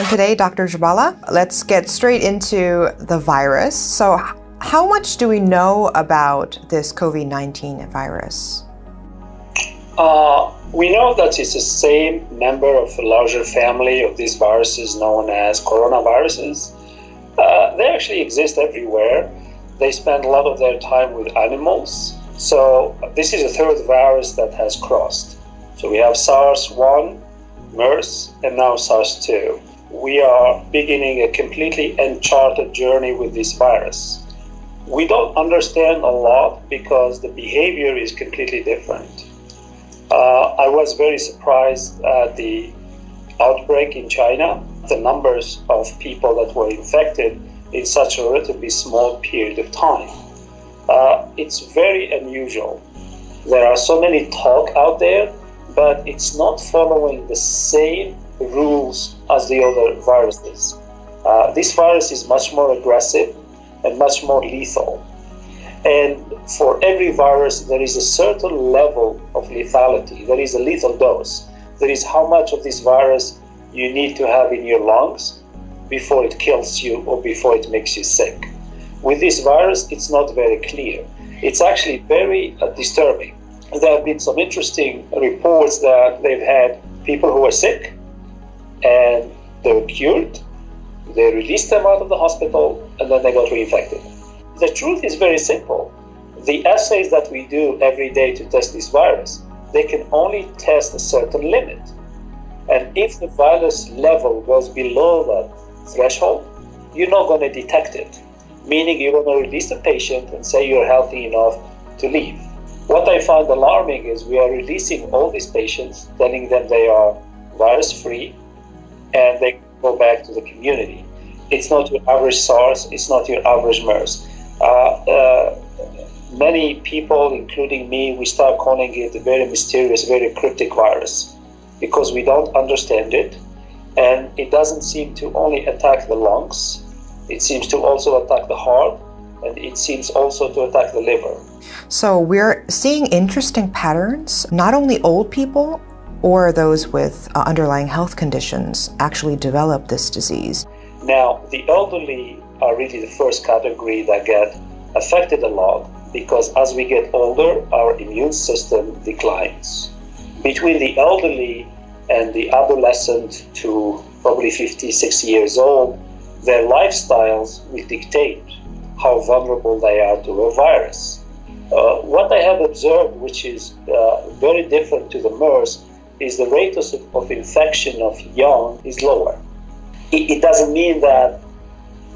time today, Dr. Jabala. Let's get straight into the virus. So, how much do we know about this COVID 19 virus? Uh, we know that it's the same member of a larger family of these viruses known as coronaviruses. Uh, they actually exist everywhere. They spend a lot of their time with animals. So, this is the third virus that has crossed. So, we have SARS 1, MERS, and now SARS 2. We are beginning a completely uncharted journey with this virus. We don't understand a lot because the behavior is completely different. Uh, I was very surprised at the outbreak in China, the numbers of people that were infected in such a relatively small period of time. Uh, it's very unusual. There are so many talk out there, but it's not following the same rules as the other viruses. Uh, this virus is much more aggressive and much more lethal. And for every virus, there is a certain level of lethality. There is a lethal dose. There is how much of this virus you need to have in your lungs before it kills you or before it makes you sick. With this virus, it's not very clear. It's actually very uh, disturbing. There have been some interesting reports that they've had people who are sick and they were cured. They released them out of the hospital and then they got reinfected. The truth is very simple. The assays that we do every day to test this virus, they can only test a certain limit. And if the virus level goes below that threshold, you're not going to detect it, meaning you're going to release the patient and say you're healthy enough to leave. What I find alarming is we are releasing all these patients, telling them they are virus free, and they go back to the community. It's not your average SARS, it's not your average MERS. Uh, uh, many people, including me, we start calling it a very mysterious, very cryptic virus because we don't understand it. And it doesn't seem to only attack the lungs, it seems to also attack the heart, and it seems also to attack the liver. So we're seeing interesting patterns. Not only old people or those with uh, underlying health conditions actually develop this disease. Now, the elderly are really the first category that get affected a lot because as we get older, our immune system declines. Between the elderly and the adolescent to probably 50, 60 years old, their lifestyles will dictate how vulnerable they are to a virus. Uh, what I have observed, which is uh, very different to the MERS, is the rate of, of infection of young is lower. It, it doesn't mean that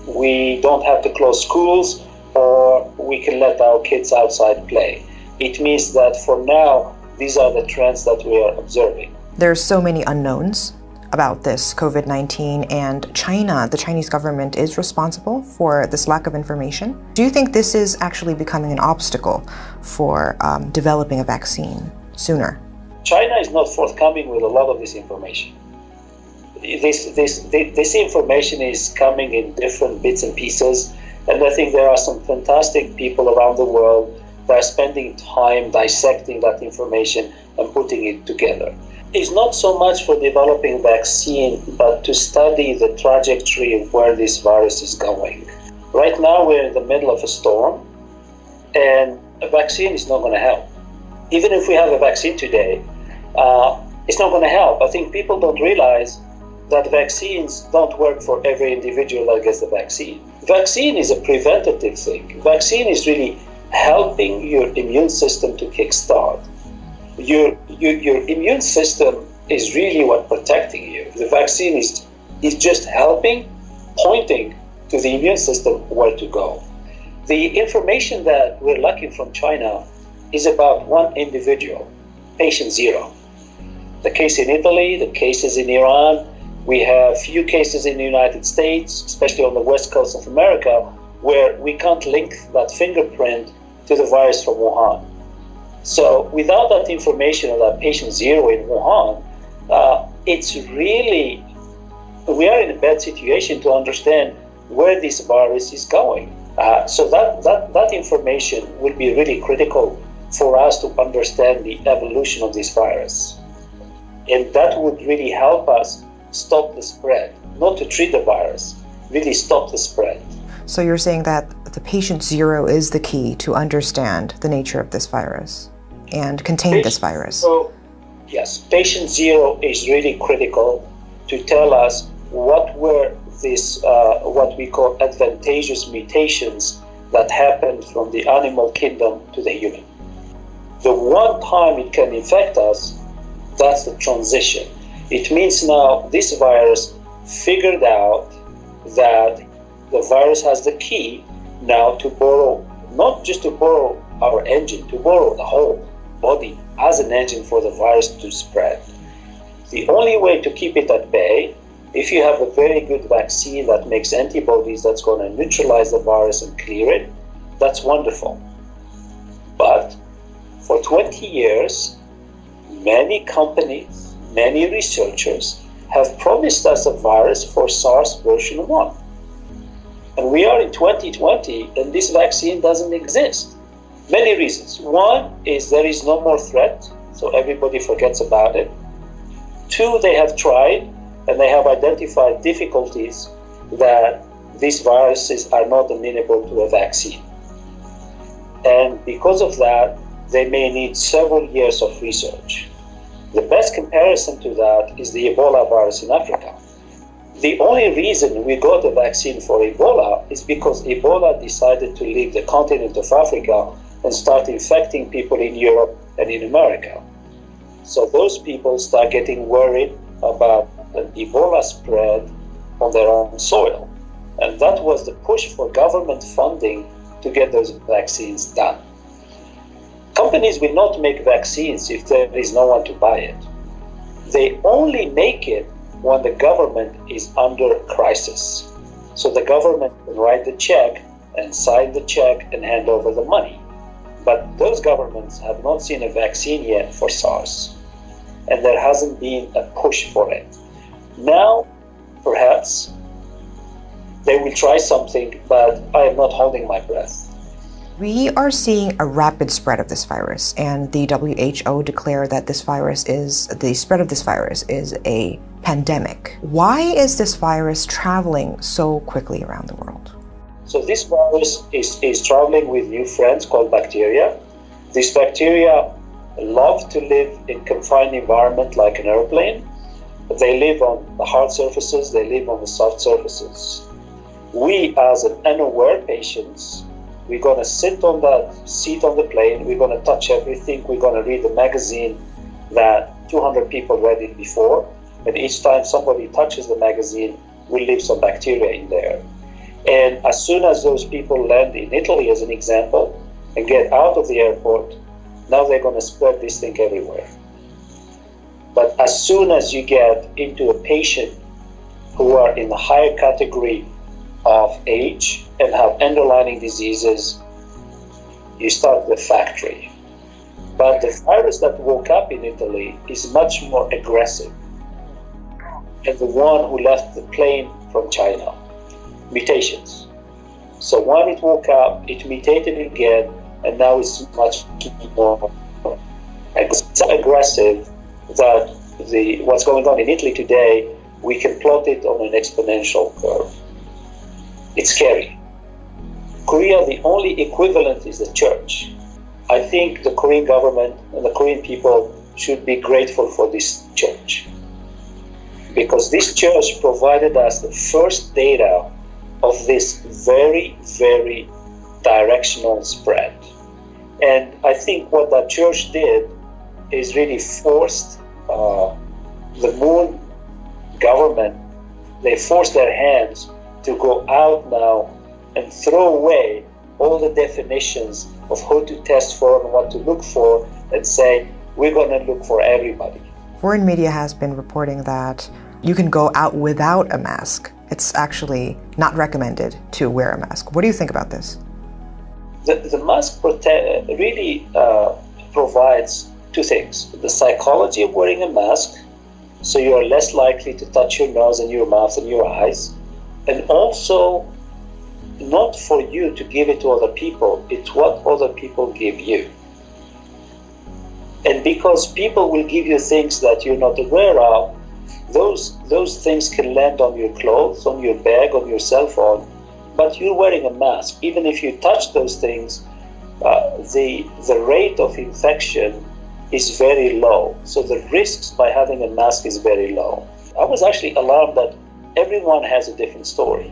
we don't have to close schools or we can let our kids outside play. It means that for now, these are the trends that we are observing. There are so many unknowns about this COVID 19, and China, the Chinese government, is responsible for this lack of information. Do you think this is actually becoming an obstacle for um, developing a vaccine sooner? China is not forthcoming with a lot of this information this, this, this information is coming in different bits and pieces. And I think there are some fantastic people around the world that are spending time dissecting that information and putting it together. It's not so much for developing vaccine, but to study the trajectory of where this virus is going. Right now, we're in the middle of a storm, and a vaccine is not going to help. Even if we have a vaccine today, uh, it's not going to help. I think people don't realize that vaccines don't work for every individual that gets the vaccine. Vaccine is a preventative thing. Vaccine is really helping your immune system to kickstart. Your, your, your immune system is really what protecting you. The vaccine is, is just helping, pointing to the immune system where to go. The information that we're lacking from China is about one individual, patient zero. The case in Italy, the cases in Iran, we have few cases in the United States, especially on the west coast of America, where we can't link that fingerprint to the virus from Wuhan. So without that information of that patient zero in Wuhan, uh, it's really, we are in a bad situation to understand where this virus is going. Uh, so that, that, that information will be really critical for us to understand the evolution of this virus. And that would really help us stop the spread, not to treat the virus, really stop the spread. So you're saying that the patient zero is the key to understand the nature of this virus and contain patient this virus. So, yes, patient zero is really critical to tell us what were these, uh, what we call advantageous mutations that happened from the animal kingdom to the human. The one time it can infect us, that's the transition. It means now this virus figured out that the virus has the key now to borrow, not just to borrow our engine, to borrow the whole body as an engine for the virus to spread. The only way to keep it at bay if you have a very good vaccine that makes antibodies that's going to neutralize the virus and clear it, that's wonderful. But for 20 years, many companies, many researchers have promised us a virus for SARS version 1. And we are in 2020 and this vaccine doesn't exist. Many reasons. One is there is no more threat, so everybody forgets about it. Two, they have tried and they have identified difficulties that these viruses are not amenable to a vaccine. And because of that, they may need several years of research. The best comparison to that is the Ebola virus in Africa. The only reason we got a vaccine for Ebola is because Ebola decided to leave the continent of Africa and start infecting people in Europe and in America. So those people start getting worried about an Ebola spread on their own soil. And that was the push for government funding to get those vaccines done. Companies will not make vaccines if there is no one to buy it. They only make it when the government is under crisis. So the government can write the check and sign the check and hand over the money. But those governments have not seen a vaccine yet for SARS, and there hasn't been a push for it. Now, perhaps, they will try something, but I am not holding my breath. We are seeing a rapid spread of this virus, and the WHO declared that this virus is the spread of this virus is a pandemic. Why is this virus traveling so quickly around the world? So, this virus is, is traveling with new friends called bacteria. These bacteria love to live in confined environment like an airplane they live on the hard surfaces, they live on the soft surfaces. We, as an unaware patients, we're going to sit on that seat on the plane, we're going to touch everything, we're going to read the magazine that 200 people read it before, and each time somebody touches the magazine, we leave some bacteria in there. And as soon as those people land in Italy, as an example, and get out of the airport, now they're going to spread this thing everywhere. But as soon as you get into a patient who are in the higher category of age and have underlying diseases, you start the factory. But the virus that woke up in Italy is much more aggressive than the one who left the plane from China. Mutations. So when it woke up, it mutated again, and now it's much more aggressive that the what's going on in Italy today, we can plot it on an exponential curve. It's scary. Korea, the only equivalent is the church. I think the Korean government and the Korean people should be grateful for this church. Because this church provided us the first data of this very, very directional spread. And I think what that church did is really forced uh, the moon government, they forced their hands to go out now and throw away all the definitions of who to test for and what to look for and say, we're going to look for everybody. Foreign media has been reporting that you can go out without a mask. It's actually not recommended to wear a mask. What do you think about this? The, the mask really uh, provides two things the psychology of wearing a mask, so you are less likely to touch your nose and your mouth and your eyes, and also not for you to give it to other people, it's what other people give you. And because people will give you things that you're not aware of, those those things can land on your clothes, on your bag, on your cell phone, but you're wearing a mask. Even if you touch those things, uh, the the rate of infection is very low. So the risks by having a mask is very low. I was actually alarmed that everyone has a different story.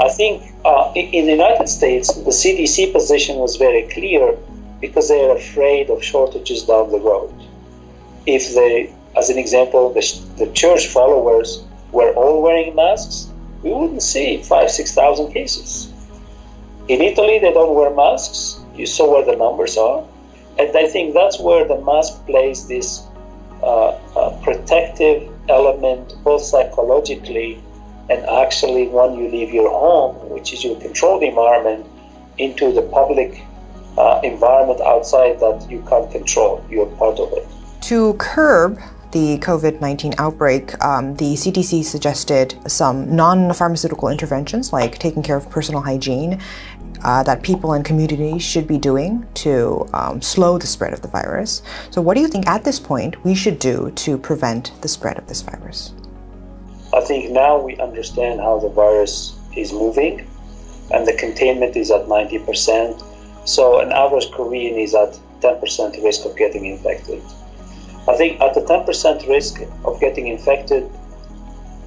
I think uh, in the United States, the CDC position was very clear because they are afraid of shortages down the road. If they, as an example, the, the church followers were all wearing masks, we wouldn't see five, 6,000 cases. In Italy, they don't wear masks. You saw where the numbers are. And I think that's where the mask plays this uh, uh, protective element, both psychologically and actually when you leave your home, which is your controlled environment, into the public uh, environment outside that you can't control. You're part of it. To curb the COVID 19 outbreak, um, the CDC suggested some non pharmaceutical interventions like taking care of personal hygiene uh, that people and communities should be doing to um, slow the spread of the virus. So, what do you think at this point we should do to prevent the spread of this virus? I think now we understand how the virus is moving, and the containment is at 90%. So, an average Korean is at 10% risk of getting infected. I think at the 10% risk of getting infected,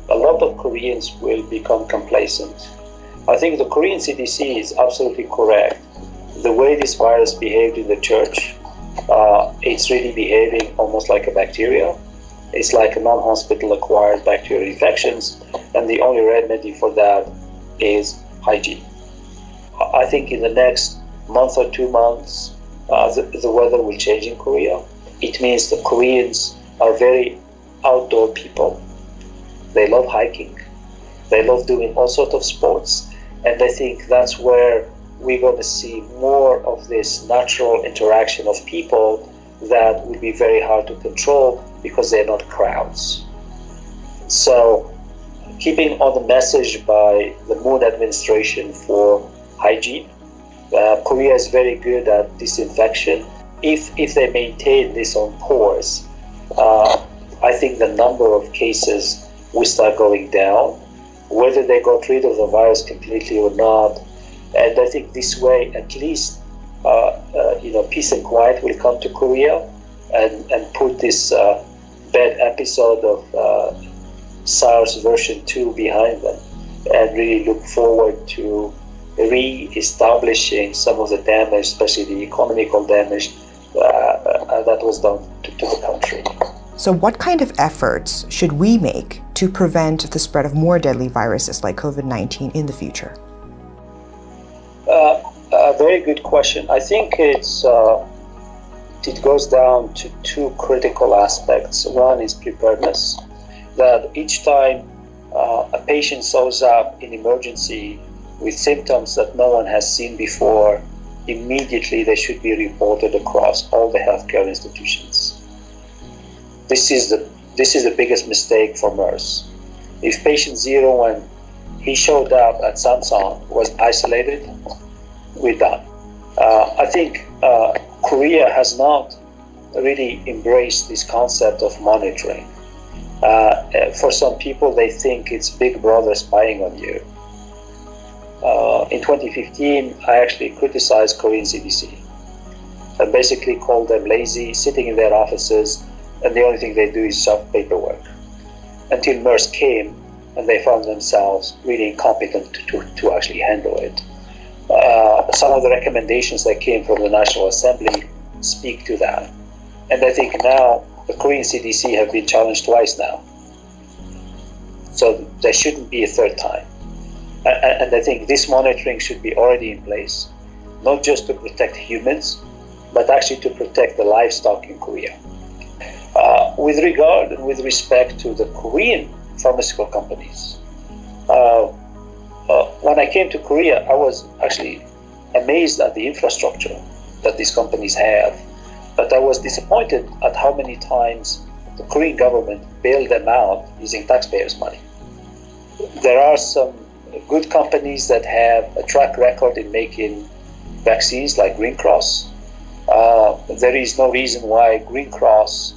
a lot of Koreans will become complacent I think the Korean CDC is absolutely correct. The way this virus behaved in the church, uh, it's really behaving almost like a bacteria. It's like a non-hospital acquired bacterial infections, and the only remedy for that is hygiene. I think in the next month or two months, uh, the, the weather will change in Korea. It means the Koreans are very outdoor people. They love hiking. They love doing all sorts of sports. And I think that's where we're going to see more of this natural interaction of people that will be very hard to control because they're not crowds. So, keeping on the message by the Moon administration for hygiene, uh, Korea is very good at disinfection. If, if they maintain this on course, uh, I think the number of cases will start going down whether they got rid of the virus completely or not. And I think this way, at least, uh, uh, you know, peace and quiet will come to Korea and, and put this uh, bad episode of uh, SARS version 2 behind them and really look forward to re-establishing some of the damage, especially the economical damage that was done to, to the country. So, what kind of efforts should we make to prevent the spread of more deadly viruses like COVID 19 in the future? Uh, a very good question. I think it's uh, it goes down to two critical aspects. One is preparedness, that each time uh, a patient shows up in emergency with symptoms that no one has seen before, immediately they should be reported across all the healthcare institutions this is the this is the biggest mistake for MERS. If patient zero, when he showed up at Samsung, was isolated, we're done. Uh, I think uh, Korea has not really embraced this concept of monitoring. Uh, for some people, they think it's Big Brother spying on you. Uh, in 2015, I actually criticized Korean CDC and basically called them lazy, sitting in their offices and the only thing they do is shove paperwork. Until MERS came and they found themselves really incompetent to, to actually handle it. Uh, some of the recommendations that came from the National Assembly speak to that. And I think now the Korean CDC have been challenged twice now. So there shouldn't be a third time. And, I think this monitoring should be already in place, not just to protect humans, but actually to protect the livestock in Korea. Uh, with regard and with respect to the Korean pharmaceutical companies, uh, uh, when I came to Korea, I was actually amazed at the infrastructure that these companies have, but I was disappointed at how many times the Korean government bailed them out using taxpayers' money. There are some good companies that have a track record in making vaccines like Green Cross. Uh, there is no reason why Green Cross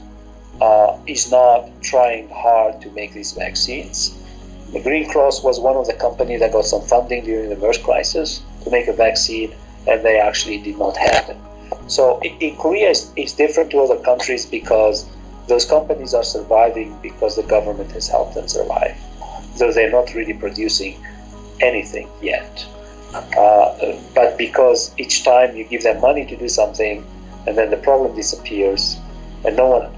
uh, is not trying hard to make these vaccines. The Green Cross was one of the companies that got some funding during the MERS crisis to make a vaccine, and they actually did not have it. So in Korea, it's, it's different to other countries because those companies are surviving because the government has helped them survive, though they're not really producing anything yet. Uh, but because each time you give them money to do something, and then the problem disappears, and no one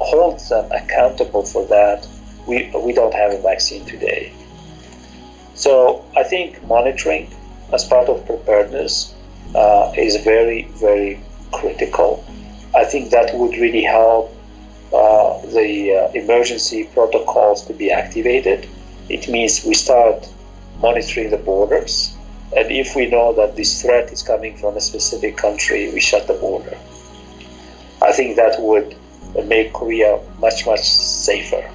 holds them accountable for that, we, we don't have a vaccine today. So I think monitoring as part of preparedness uh, is very, very critical. I think that would really help uh, the uh, emergency protocols to be activated. It means we start monitoring the borders. And if we know that this threat is coming from a specific country, we shut the border. I think that would make Korea much, much safer.